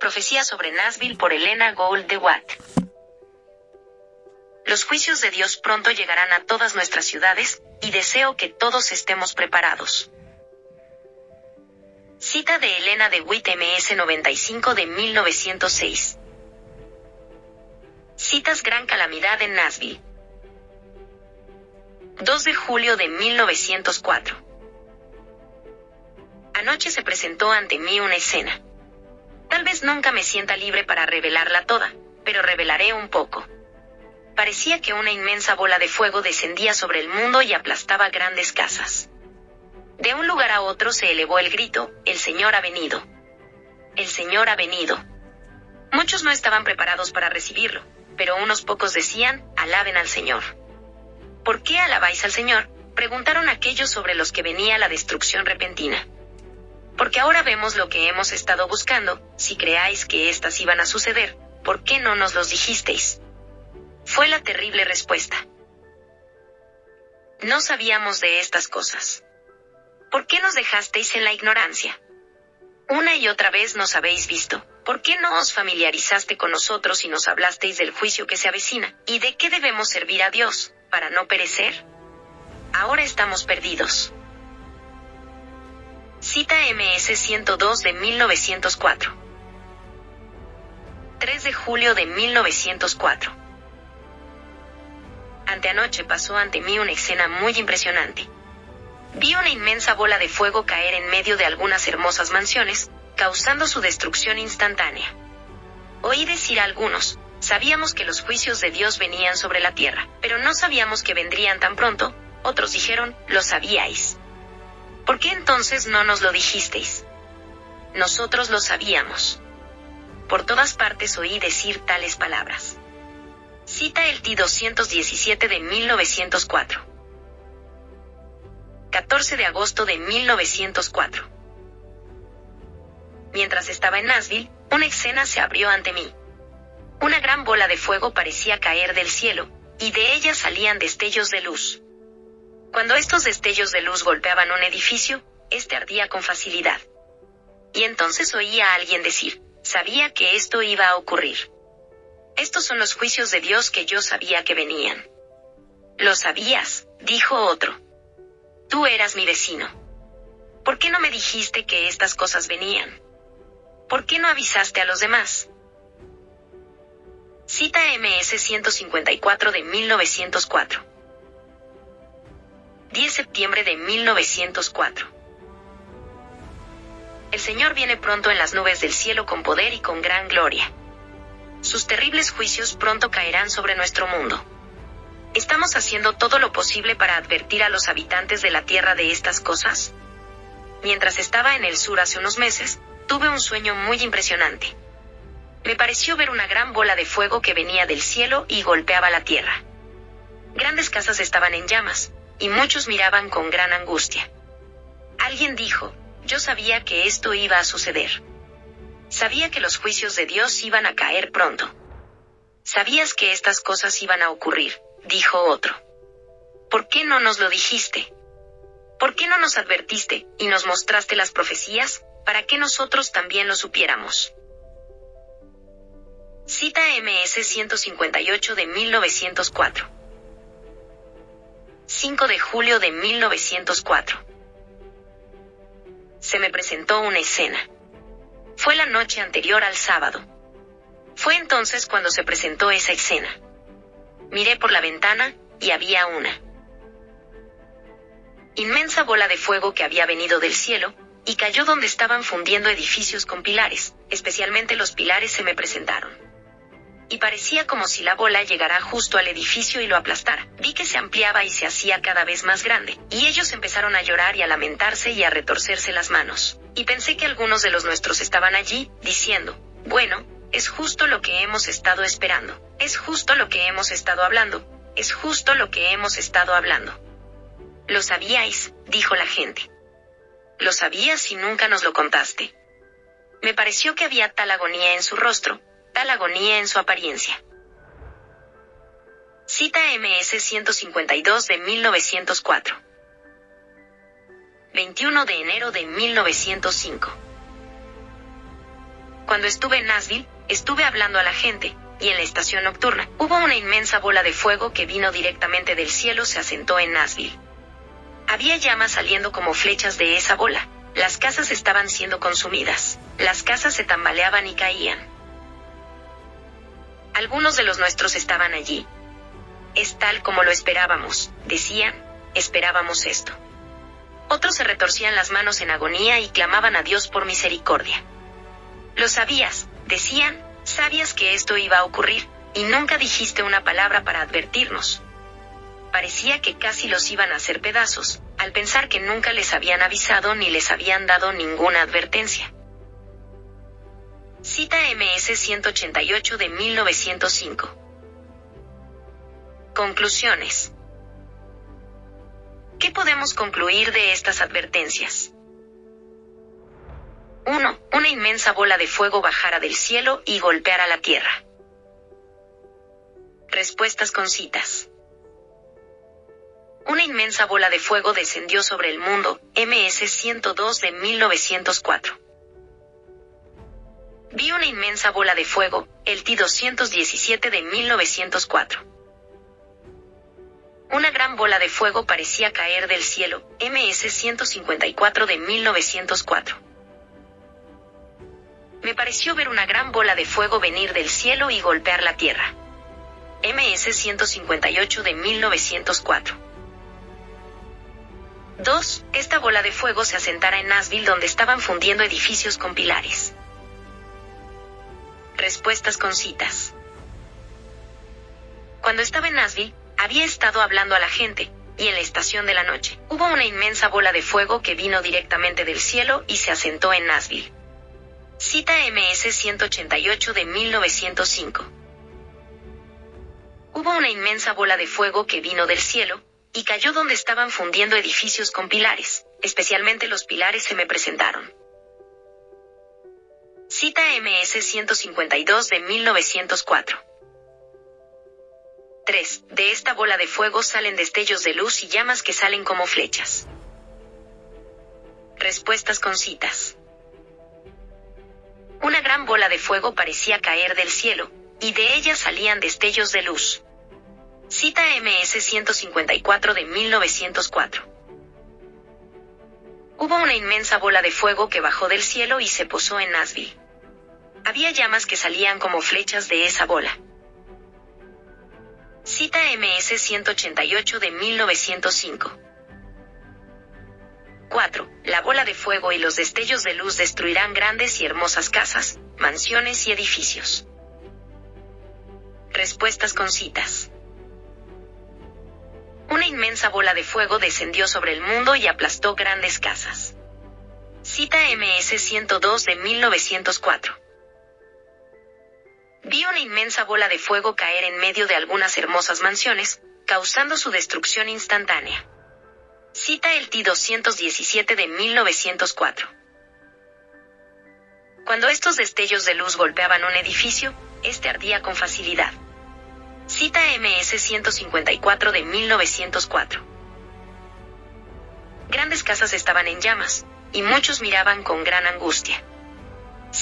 Profecía sobre Nashville por Elena Gould de Watt. Los juicios de Dios pronto llegarán a todas nuestras ciudades, y deseo que todos estemos preparados. Cita de Elena de Witt MS 95 de 1906. Citas Gran Calamidad en Nashville. 2 de julio de 1904. Anoche se presentó ante mí una escena. Tal vez nunca me sienta libre para revelarla toda, pero revelaré un poco. Parecía que una inmensa bola de fuego descendía sobre el mundo y aplastaba grandes casas. De un lugar a otro se elevó el grito, el Señor ha venido. El Señor ha venido. Muchos no estaban preparados para recibirlo, pero unos pocos decían, alaben al Señor. ¿Por qué alabáis al Señor? preguntaron aquellos sobre los que venía la destrucción repentina. Porque ahora vemos lo que hemos estado buscando, si creáis que éstas iban a suceder, ¿por qué no nos los dijisteis? Fue la terrible respuesta. No sabíamos de estas cosas. ¿Por qué nos dejasteis en la ignorancia? Una y otra vez nos habéis visto. ¿Por qué no os familiarizaste con nosotros y nos hablasteis del juicio que se avecina? ¿Y de qué debemos servir a Dios, para no perecer? Ahora estamos perdidos. Cita MS 102 de 1904. 3 de julio de 1904. Anteanoche pasó ante mí una escena muy impresionante. Vi una inmensa bola de fuego caer en medio de algunas hermosas mansiones, causando su destrucción instantánea. Oí decir a algunos, sabíamos que los juicios de Dios venían sobre la tierra, pero no sabíamos que vendrían tan pronto, otros dijeron, lo sabíais. ¿Por qué entonces no nos lo dijisteis? Nosotros lo sabíamos. Por todas partes oí decir tales palabras. Cita el T 217 de 1904. 14 de agosto de 1904. Mientras estaba en Nashville, una escena se abrió ante mí. Una gran bola de fuego parecía caer del cielo, y de ella salían destellos de luz. Cuando estos destellos de luz golpeaban un edificio, este ardía con facilidad. Y entonces oía a alguien decir, sabía que esto iba a ocurrir. Estos son los juicios de Dios que yo sabía que venían. Lo sabías, dijo otro. Tú eras mi vecino. ¿Por qué no me dijiste que estas cosas venían? ¿Por qué no avisaste a los demás? Cita MS 154 de 1904. 10 septiembre de 1904. El Señor viene pronto en las nubes del cielo con poder y con gran gloria. Sus terribles juicios pronto caerán sobre nuestro mundo. ¿Estamos haciendo todo lo posible para advertir a los habitantes de la Tierra de estas cosas? Mientras estaba en el sur hace unos meses, tuve un sueño muy impresionante. Me pareció ver una gran bola de fuego que venía del cielo y golpeaba la Tierra. Grandes casas estaban en llamas, y muchos miraban con gran angustia. Alguien dijo, yo sabía que esto iba a suceder. Sabía que los juicios de Dios iban a caer pronto. Sabías que estas cosas iban a ocurrir, dijo otro. ¿Por qué no nos lo dijiste? ¿Por qué no nos advertiste y nos mostraste las profecías, para que nosotros también lo supiéramos? Cita MS 158 de 1904. 5 de julio de 1904. Se me presentó una escena. Fue la noche anterior al sábado. Fue entonces cuando se presentó esa escena. Miré por la ventana, y había una inmensa bola de fuego que había venido del cielo, y cayó donde estaban fundiendo edificios con pilares, especialmente los pilares se me presentaron. Y parecía como si la bola llegara justo al edificio y lo aplastara. Vi que se ampliaba y se hacía cada vez más grande, y ellos empezaron a llorar y a lamentarse y a retorcerse las manos y pensé que algunos de los nuestros estaban allí, diciendo, bueno, es justo lo que hemos estado esperando, es justo lo que hemos estado hablando, es justo lo que hemos estado hablando. Lo sabíais, dijo la gente. Lo sabías y nunca nos lo contaste. Me pareció que había tal agonía en su rostro, tal agonía en su apariencia. Cita MS 152 de 1904. 21 de enero de 1905. Cuando estuve en Nashville, estuve hablando a la gente, y en la estación nocturna, hubo una inmensa bola de fuego que vino directamente del cielo se asentó en Nashville. Había llamas saliendo como flechas de esa bola. Las casas estaban siendo consumidas. Las casas se tambaleaban y caían. Algunos de los nuestros estaban allí. Es tal como lo esperábamos, decían, esperábamos esto. Otros se retorcían las manos en agonía y clamaban a Dios por misericordia. Lo sabías, decían, sabías que esto iba a ocurrir, y nunca dijiste una palabra para advertirnos. Parecía que casi los iban a hacer pedazos, al pensar que nunca les habían avisado ni les habían dado ninguna advertencia. Cita MS 188 de 1905. Conclusiones. ¿Qué podemos concluir de estas advertencias? 1. Una inmensa bola de fuego bajara del cielo y golpeara la tierra. Respuestas con citas. Una inmensa bola de fuego descendió sobre el mundo, MS 102 de 1904. Vi una inmensa bola de fuego, el T-217 de 1904. Una gran bola de fuego parecía caer del cielo, MS 154 de 1904. Me pareció ver una gran bola de fuego venir del cielo y golpear la tierra. MS 158 de 1904. 2. Esta bola de fuego se asentara en Nashville donde estaban fundiendo edificios con pilares. Respuestas con citas. Cuando estaba en Nashville, había estado hablando a la gente, y en la estación de la noche, hubo una inmensa bola de fuego que vino directamente del cielo y se asentó en Nashville. Cita MS 188 de 1905. Hubo una inmensa bola de fuego que vino del cielo, y cayó donde estaban fundiendo edificios con pilares, especialmente los pilares se me presentaron. Cita MS 152 de 1904. 3. De esta bola de fuego salen destellos de luz y llamas que salen como flechas. Respuestas con citas. Una gran bola de fuego parecía caer del cielo, y de ella salían destellos de luz. Cita MS 154 de 1904. Hubo una inmensa bola de fuego que bajó del cielo y se posó en Nashville. Había llamas que salían como flechas de esa bola. Cita MS 188 de 1905. 4. La bola de fuego y los destellos de luz destruirán grandes y hermosas casas, mansiones y edificios. Respuestas con citas. Una inmensa bola de fuego descendió sobre el mundo y aplastó grandes casas. Cita MS 102 de 1904. Vi una inmensa bola de fuego caer en medio de algunas hermosas mansiones, causando su destrucción instantánea. Cita el T-217 de 1904. Cuando estos destellos de luz golpeaban un edificio, este ardía con facilidad. Cita MS 154 de 1904. Grandes casas estaban en llamas, y muchos miraban con gran angustia.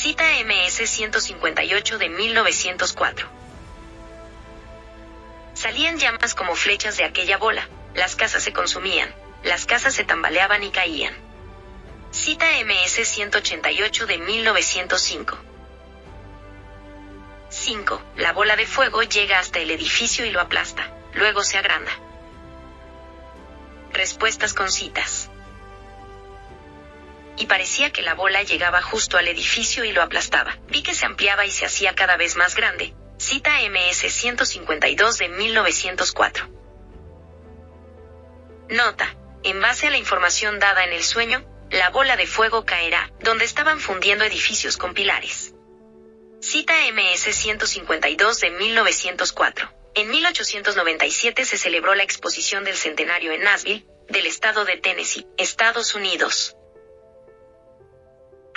Cita MS 158 de 1904. Salían llamas como flechas de aquella bola, las casas se consumían, las casas se tambaleaban y caían. Cita MS 188 de 1905. 5. La bola de fuego llega hasta el edificio y lo aplasta, luego se agranda. Respuestas con citas y parecía que la bola llegaba justo al edificio y lo aplastaba. Vi que se ampliaba y se hacía cada vez más grande. Cita MS 152 de 1904. Nota. En base a la información dada en el sueño, la bola de fuego caerá, donde estaban fundiendo edificios con pilares. Cita MS 152 de 1904. En 1897 se celebró la exposición del centenario en Nashville, del estado de Tennessee, Estados Unidos.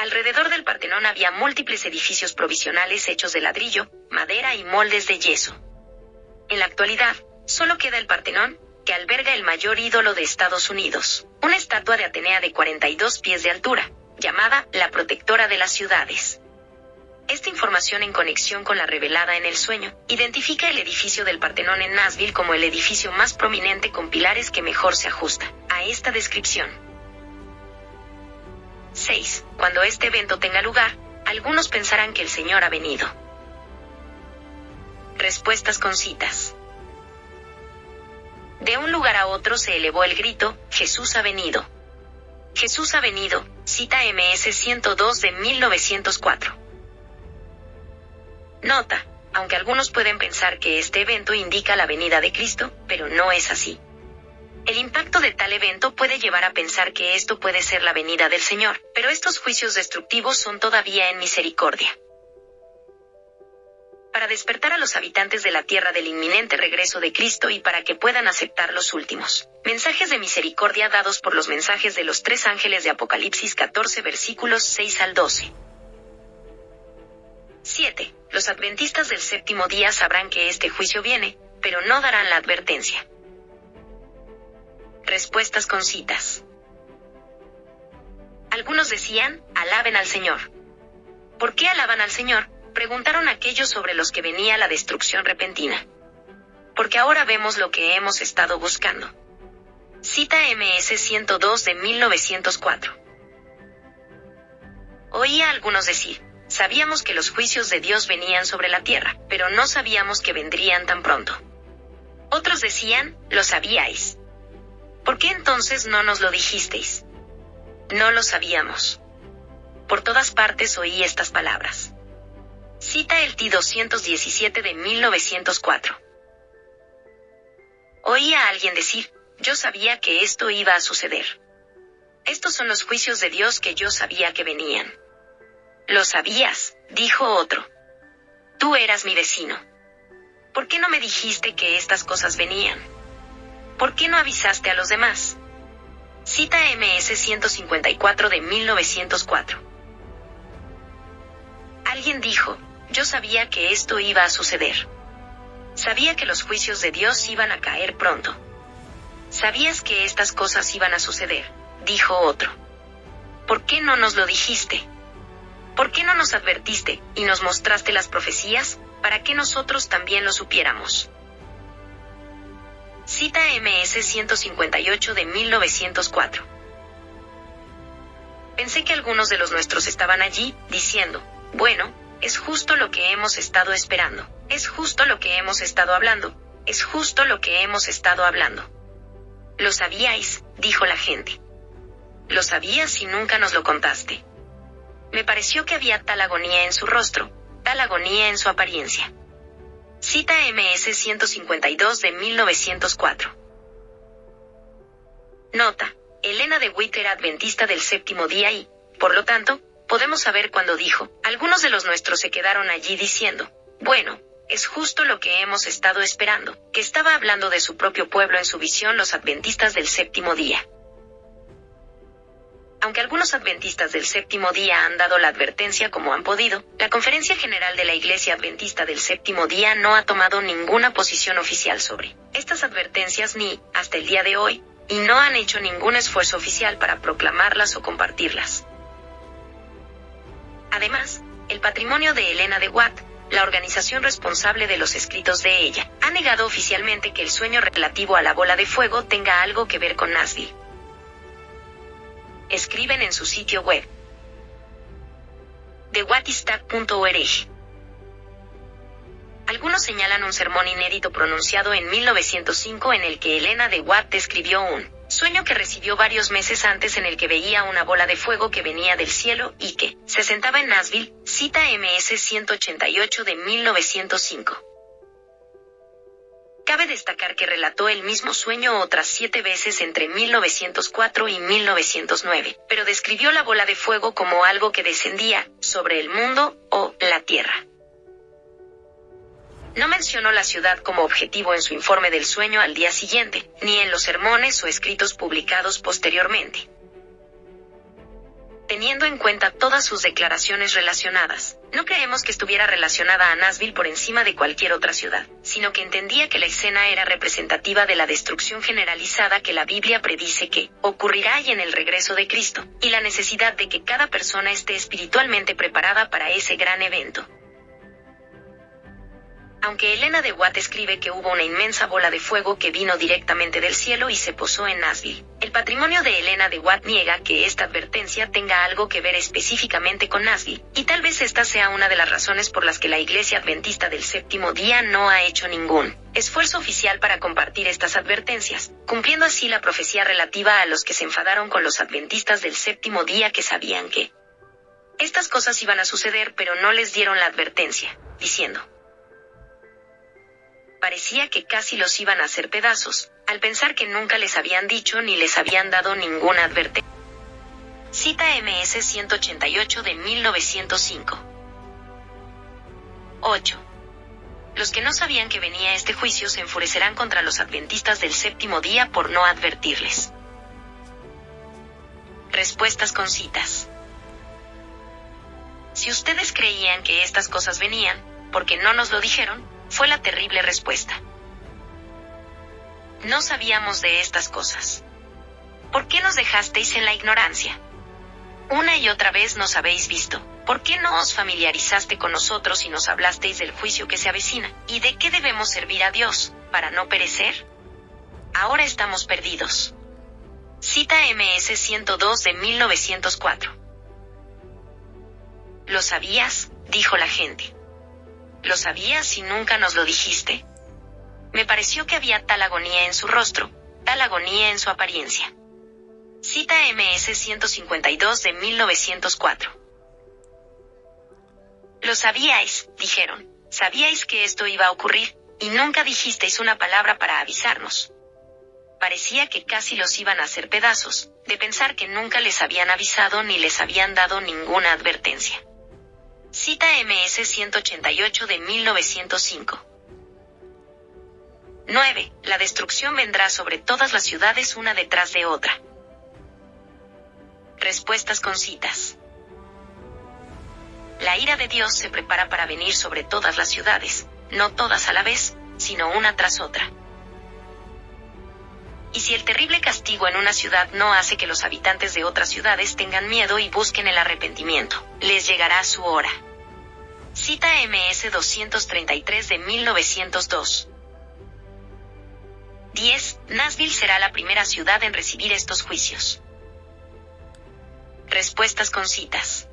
Alrededor del Partenón había múltiples edificios provisionales hechos de ladrillo, madera y moldes de yeso. En la actualidad, solo queda el Partenón, que alberga el mayor ídolo de Estados Unidos, una estatua de Atenea de 42 pies de altura, llamada la protectora de las ciudades. esta información en conexión con la revelada en el sueño, identifica el edificio del Partenón en Nashville como el edificio más prominente con pilares que mejor se ajusta a esta descripción. 6. Cuando este evento tenga lugar, algunos pensarán que el Señor ha venido. Respuestas con citas. De un lugar a otro se elevó el grito, Jesús ha venido. Jesús ha venido, cita MS 102 de 1904. Nota, aunque algunos pueden pensar que este evento indica la venida de Cristo, pero no es así. El impacto de tal evento puede llevar a pensar que esto puede ser la venida del Señor, pero estos juicios destructivos son todavía en misericordia. Para despertar a los habitantes de la tierra del inminente regreso de Cristo y para que puedan aceptar los últimos mensajes de misericordia dados por los mensajes de los tres ángeles de Apocalipsis 14 versículos 6 al 12. 7. Los adventistas del séptimo día sabrán que este juicio viene, pero no darán la advertencia. Respuestas con citas. Algunos decían, alaben al Señor. ¿Por qué alaban al Señor? Preguntaron aquellos sobre los que venía la destrucción repentina. Porque ahora vemos lo que hemos estado buscando. Cita MS 102 de 1904. Oía algunos decir, Sabíamos que los juicios de Dios venían sobre la tierra, pero no sabíamos que vendrían tan pronto. Otros decían, lo sabíais. ¿Por qué entonces no nos lo dijisteis? No lo sabíamos. Por todas partes oí estas palabras. Cita el T 217 de 1904. Oí a alguien decir, yo sabía que esto iba a suceder. Estos son los juicios de Dios que yo sabía que venían. Lo sabías, dijo otro. Tú eras mi vecino. ¿Por qué no me dijiste que estas cosas venían? ¿Por qué no avisaste a los demás? Cita MS 154 de 1904. Alguien dijo, yo sabía que esto iba a suceder. Sabía que los juicios de Dios iban a caer pronto. Sabías que estas cosas iban a suceder, dijo otro. ¿Por qué no nos lo dijiste? ¿Por qué no nos advertiste, y nos mostraste las profecías, para que nosotros también lo supiéramos? Cita MS 158 de 1904. Pensé que algunos de los nuestros estaban allí, diciendo, bueno, es justo lo que hemos estado esperando, es justo lo que hemos estado hablando, es justo lo que hemos estado hablando. Lo sabíais, dijo la gente. Lo sabías y nunca nos lo contaste. Me pareció que había tal agonía en su rostro, tal agonía en su apariencia. Cita MS 152 de 1904. Nota, Elena de Witt era adventista del séptimo día y, por lo tanto, podemos saber cuando dijo, algunos de los nuestros se quedaron allí diciendo, bueno, es justo lo que hemos estado esperando, que estaba hablando de su propio pueblo en su visión los adventistas del séptimo día. Aunque algunos adventistas del séptimo día han dado la advertencia como han podido, la Conferencia General de la Iglesia Adventista del séptimo día no ha tomado ninguna posición oficial sobre estas advertencias ni, hasta el día de hoy, y no han hecho ningún esfuerzo oficial para proclamarlas o compartirlas. Además, el patrimonio de Elena de Watt, la organización responsable de los escritos de ella, ha negado oficialmente que el sueño relativo a la bola de fuego tenga algo que ver con Nashville escriben en su sitio web. TheWhatisTag.org. Algunos señalan un sermón inédito pronunciado en 1905 en el que Elena de Watt describió un sueño que recibió varios meses antes en el que veía una bola de fuego que venía del cielo y que se sentaba en Nashville, cita MS 188 de 1905. Cabe destacar que relató el mismo sueño otras siete veces entre 1904 y 1909, pero describió la bola de fuego como algo que descendía sobre el mundo o la tierra. No mencionó la ciudad como objetivo en su informe del sueño al día siguiente, ni en los sermones o escritos publicados posteriormente. Teniendo en cuenta todas sus declaraciones relacionadas. No creemos que estuviera relacionada a Nashville por encima de cualquier otra ciudad, sino que entendía que la escena era representativa de la destrucción generalizada que la Biblia predice que ocurrirá y en el regreso de Cristo, y la necesidad de que cada persona esté espiritualmente preparada para ese gran evento. Aunque Elena de Watt escribe que hubo una inmensa bola de fuego que vino directamente del cielo y se posó en Nashville, el patrimonio de Elena de Watt niega que esta advertencia tenga algo que ver específicamente con Nashville, y tal vez esta sea una de las razones por las que la Iglesia Adventista del Séptimo Día no ha hecho ningún esfuerzo oficial para compartir estas advertencias, cumpliendo así la profecía relativa a los que se enfadaron con los adventistas del Séptimo Día que sabían que estas cosas iban a suceder pero no les dieron la advertencia, diciendo, parecía que casi los iban a hacer pedazos, al pensar que nunca les habían dicho ni les habían dado ninguna advertencia. Cita MS 188 de 1905. 8. Los que no sabían que venía este juicio se enfurecerán contra los adventistas del séptimo día por no advertirles. Respuestas con citas. Si ustedes creían que estas cosas venían, ¿por qué no nos lo dijeron? Fue la terrible respuesta. No sabíamos de estas cosas. ¿Por qué nos dejasteis en la ignorancia? Una y otra vez nos habéis visto. ¿Por qué no os familiarizaste con nosotros y nos hablasteis del juicio que se avecina? ¿Y de qué debemos servir a Dios, para no perecer? Ahora estamos perdidos. Cita MS 102 de 1904. ¿Lo sabías? dijo la gente. ¿Lo sabías y nunca nos lo dijiste? Me pareció que había tal agonía en su rostro, tal agonía en su apariencia. Cita MS 152 de 1904. Lo sabíais, dijeron, sabíais que esto iba a ocurrir, y nunca dijisteis una palabra para avisarnos. Parecía que casi los iban a hacer pedazos, de pensar que nunca les habían avisado ni les habían dado ninguna advertencia. Cita MS 188 de 1905. 9. La destrucción vendrá sobre todas las ciudades una detrás de otra. Respuestas con citas. La ira de Dios se prepara para venir sobre todas las ciudades, no todas a la vez, sino una tras otra. Y si el terrible castigo en una ciudad no hace que los habitantes de otras ciudades tengan miedo y busquen el arrepentimiento, les llegará su hora. Cita MS 233 de 1902. 10. Nashville será la primera ciudad en recibir estos juicios. Respuestas con citas.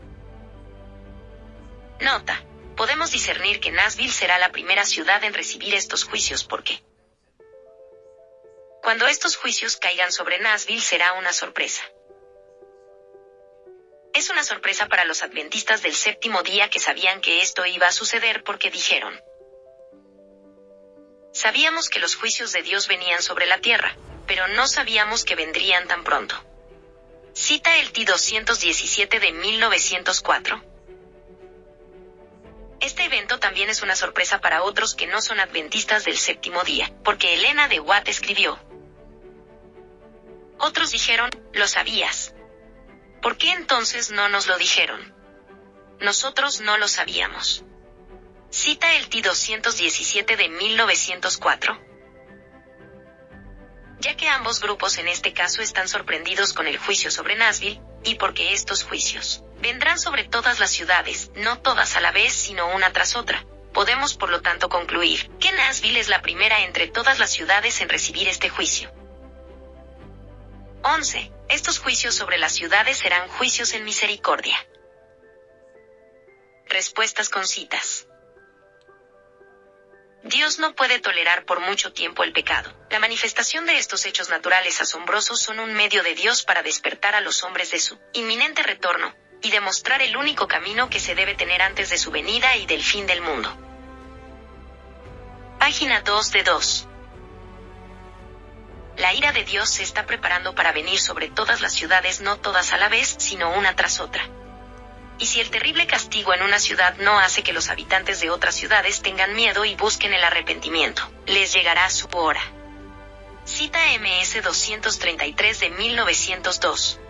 Nota. Podemos discernir que Nashville será la primera ciudad en recibir estos juicios porque cuando estos juicios caigan sobre Nashville será una sorpresa. Es una sorpresa para los adventistas del séptimo día que sabían que esto iba a suceder porque dijeron, Sabíamos que los juicios de Dios venían sobre la tierra, pero no sabíamos que vendrían tan pronto. Cita el T 217 de 1904. Este evento también es una sorpresa para otros que no son adventistas del séptimo día, porque Elena de Watt escribió. Otros dijeron, lo sabías. ¿Por qué entonces no nos lo dijeron? Nosotros no lo sabíamos. Cita el T 217 de 1904. Ya que ambos grupos en este caso están sorprendidos con el juicio sobre Nashville, y porque estos juicios vendrán sobre todas las ciudades, no todas a la vez sino una tras otra, podemos por lo tanto concluir que Nashville es la primera entre todas las ciudades en recibir este juicio. 11. Estos juicios sobre las ciudades serán juicios en misericordia. Respuestas con citas. Dios no puede tolerar por mucho tiempo el pecado. La manifestación de estos hechos naturales asombrosos son un medio de Dios para despertar a los hombres de su inminente retorno, y demostrar el único camino que se debe tener antes de su venida y del fin del mundo. Página 2 de 2. La ira de Dios se está preparando para venir sobre todas las ciudades, no todas a la vez, sino una tras otra. Y si el terrible castigo en una ciudad no hace que los habitantes de otras ciudades tengan miedo y busquen el arrepentimiento, les llegará su hora. Cita MS 233 de 1902.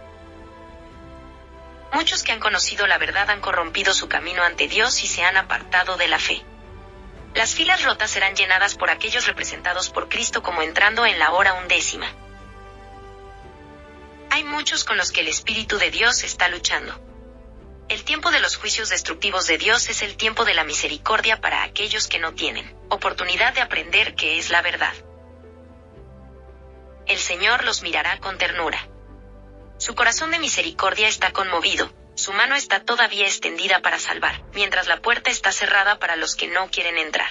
Muchos que han conocido la verdad han corrompido su camino ante Dios y se han apartado de la fe. Las filas rotas serán llenadas por aquellos representados por Cristo como entrando en la hora undécima. Hay muchos con los que el Espíritu de Dios está luchando. El tiempo de los juicios destructivos de Dios es el tiempo de la misericordia para aquellos que no tienen oportunidad de aprender qué es la verdad. El Señor los mirará con ternura. Su corazón de misericordia está conmovido, su mano está todavía extendida para salvar, mientras la puerta está cerrada para los que no quieren entrar.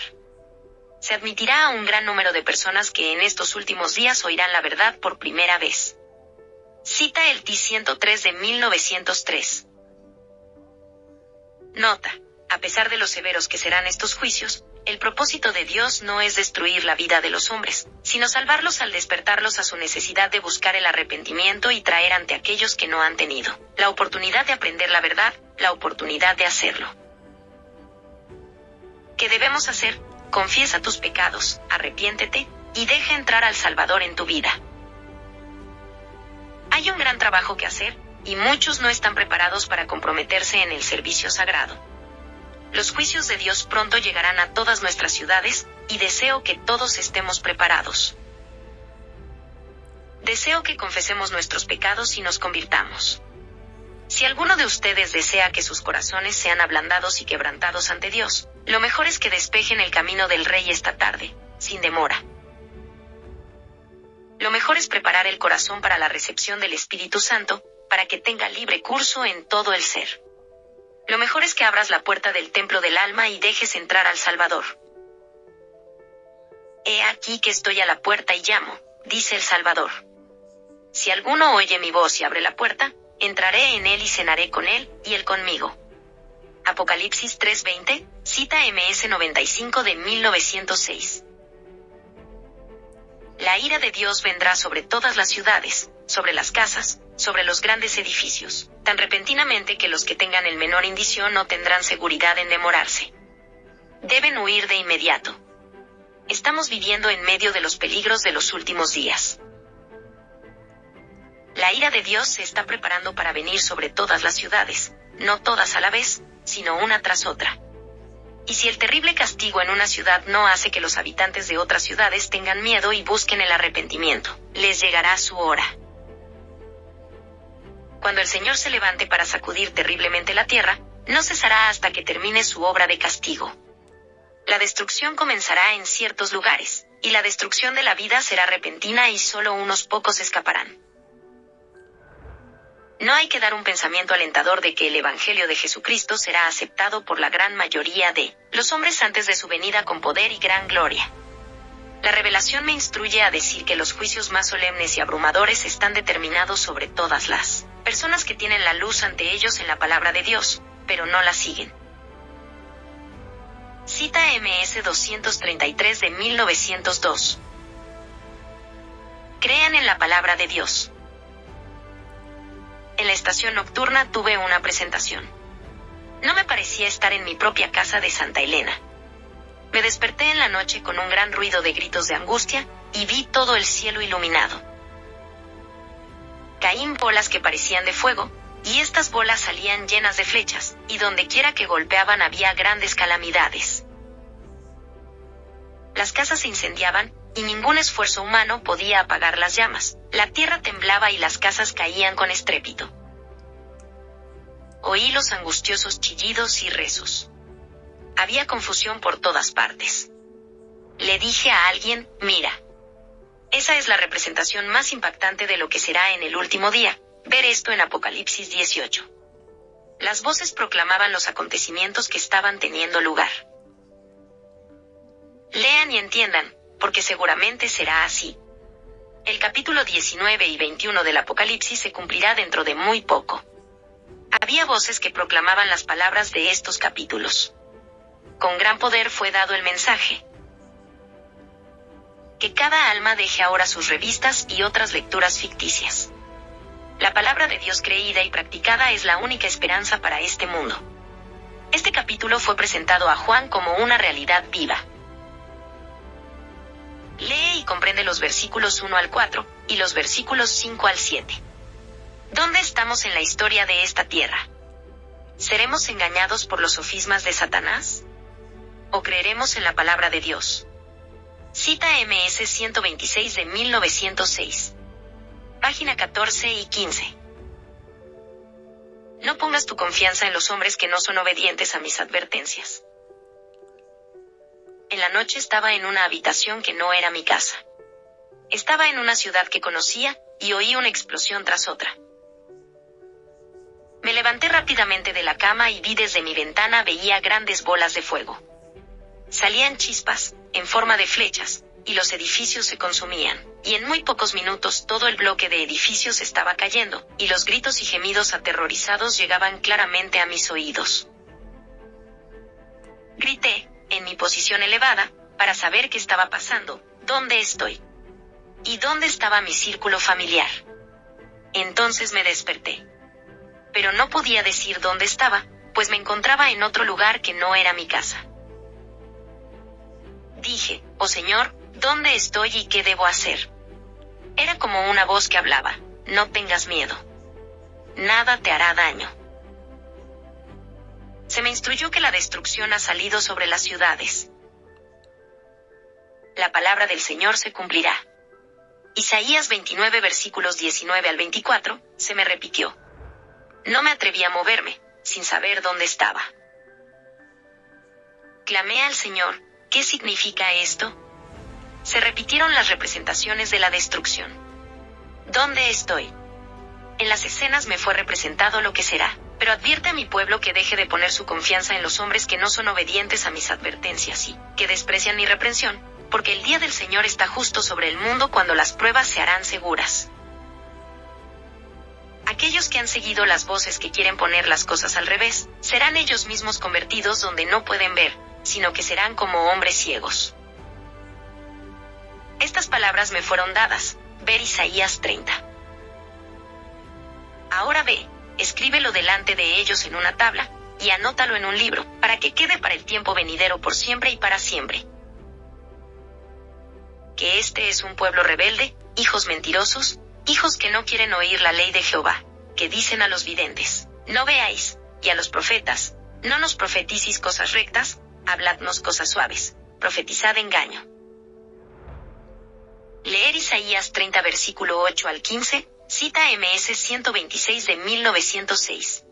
Se admitirá a un gran número de personas que en estos últimos días oirán la verdad por primera vez. Cita el T-103 de 1903. Nota. A pesar de los severos que serán estos juicios, el propósito de Dios no es destruir la vida de los hombres, sino salvarlos al despertarlos a su necesidad de buscar el arrepentimiento y traer ante aquellos que no han tenido la oportunidad de aprender la verdad, la oportunidad de hacerlo. ¿Qué debemos hacer? Confiesa tus pecados, arrepiéntete, y deja entrar al Salvador en tu vida. Hay un gran trabajo que hacer, y muchos no están preparados para comprometerse en el servicio sagrado. Los juicios de Dios pronto llegarán a todas nuestras ciudades, y deseo que todos estemos preparados. Deseo que confesemos nuestros pecados y nos convirtamos. Si alguno de ustedes desea que sus corazones sean ablandados y quebrantados ante Dios, lo mejor es que despejen el camino del Rey esta tarde, sin demora. Lo mejor es preparar el corazón para la recepción del Espíritu Santo, para que tenga libre curso en todo el ser. Lo mejor es que abras la puerta del templo del alma y dejes entrar al Salvador. He aquí que estoy a la puerta y llamo, dice el Salvador. Si alguno oye mi voz y abre la puerta, entraré en él y cenaré con él, y él conmigo. Apocalipsis 3:20, cita MS 95 de 1906. La ira de Dios vendrá sobre todas las ciudades, sobre las casas, sobre los grandes edificios, tan repentinamente que los que tengan el menor indicio no tendrán seguridad en demorarse. Deben huir de inmediato. Estamos viviendo en medio de los peligros de los últimos días. La ira de Dios se está preparando para venir sobre todas las ciudades, no todas a la vez, sino una tras otra. Y si el terrible castigo en una ciudad no hace que los habitantes de otras ciudades tengan miedo y busquen el arrepentimiento, les llegará su hora. Cuando el Señor se levante para sacudir terriblemente la tierra, no cesará hasta que termine su obra de castigo. La destrucción comenzará en ciertos lugares, y la destrucción de la vida será repentina y solo unos pocos escaparán. No hay que dar un pensamiento alentador de que el Evangelio de Jesucristo será aceptado por la gran mayoría de los hombres antes de su venida con poder y gran gloria. La revelación me instruye a decir que los juicios más solemnes y abrumadores están determinados sobre todas las personas que tienen la luz ante ellos en la palabra de Dios, pero no la siguen. Cita MS 233 de 1902. Crean en la palabra de Dios. En la estación nocturna tuve una presentación. No me parecía estar en mi propia casa de Santa Elena. Me desperté en la noche con un gran ruido de gritos de angustia, y vi todo el cielo iluminado caín bolas que parecían de fuego, y estas bolas salían llenas de flechas, y donde quiera que golpeaban había grandes calamidades. Las casas se incendiaban, y ningún esfuerzo humano podía apagar las llamas. La tierra temblaba y las casas caían con estrépito. Oí los angustiosos chillidos y rezos. Había confusión por todas partes. Le dije a alguien, mira, esa es la representación más impactante de lo que será en el último día. Ver esto en Apocalipsis 18. Las voces proclamaban los acontecimientos que estaban teniendo lugar. Lean y entiendan, porque seguramente será así. El capítulo 19 y 21 del Apocalipsis se cumplirá dentro de muy poco. Había voces que proclamaban las palabras de estos capítulos. Con gran poder fue dado el mensaje, que cada alma deje ahora sus revistas y otras lecturas ficticias. La palabra de Dios creída y practicada es la única esperanza para este mundo. Este capítulo fue presentado a Juan como una realidad viva. Lee y comprende los versículos 1 al 4, y los versículos 5 al 7. ¿Dónde estamos en la historia de esta tierra? ¿Seremos engañados por los sofismas de Satanás? ¿O creeremos en la palabra de Dios? Cita MS 126 de 1906. Página 14 y 15. No pongas tu confianza en los hombres que no son obedientes a mis advertencias. En la noche estaba en una habitación que no era mi casa. Estaba en una ciudad que conocía, y oí una explosión tras otra. Me levanté rápidamente de la cama y vi desde mi ventana veía grandes bolas de fuego. Salían chispas, en forma de flechas, y los edificios se consumían, y en muy pocos minutos todo el bloque de edificios estaba cayendo, y los gritos y gemidos aterrorizados llegaban claramente a mis oídos. Grité, en mi posición elevada, para saber qué estaba pasando, dónde estoy. Y dónde estaba mi círculo familiar. Entonces me desperté pero no podía decir dónde estaba, pues me encontraba en otro lugar que no era mi casa. Dije, oh Señor, ¿dónde estoy y qué debo hacer? Era como una voz que hablaba, no tengas miedo. Nada te hará daño. Se me instruyó que la destrucción ha salido sobre las ciudades. La palabra del Señor se cumplirá. Isaías 29 versículos 19 al 24, se me repitió. No me atreví a moverme, sin saber dónde estaba. Clamé al Señor, ¿qué significa esto? Se repitieron las representaciones de la destrucción. ¿Dónde estoy? En las escenas me fue representado lo que será, pero advierte a mi pueblo que deje de poner su confianza en los hombres que no son obedientes a mis advertencias y que desprecian mi reprensión, porque el día del Señor está justo sobre el mundo cuando las pruebas se harán seguras. Aquellos que han seguido las voces que quieren poner las cosas al revés, serán ellos mismos convertidos donde no pueden ver, sino que serán como hombres ciegos. Estas palabras me fueron dadas, ver Isaías 30. Ahora ve, escríbelo delante de ellos en una tabla, y anótalo en un libro, para que quede para el tiempo venidero por siempre y para siempre. Que este es un pueblo rebelde, hijos mentirosos, hijos que no quieren oír la ley de Jehová, que dicen a los videntes, no veáis, y a los profetas, no nos profeticis cosas rectas, habladnos cosas suaves, profetizad engaño. Leer Isaías 30 versículo 8 al 15, cita MS 126 de 1906.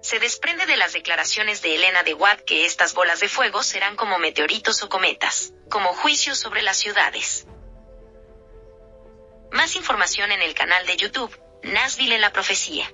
Se desprende de las declaraciones de Elena de Watt que estas bolas de fuego serán como meteoritos o cometas, como juicios sobre las ciudades. Más información en el canal de YouTube, Nashville en la profecía.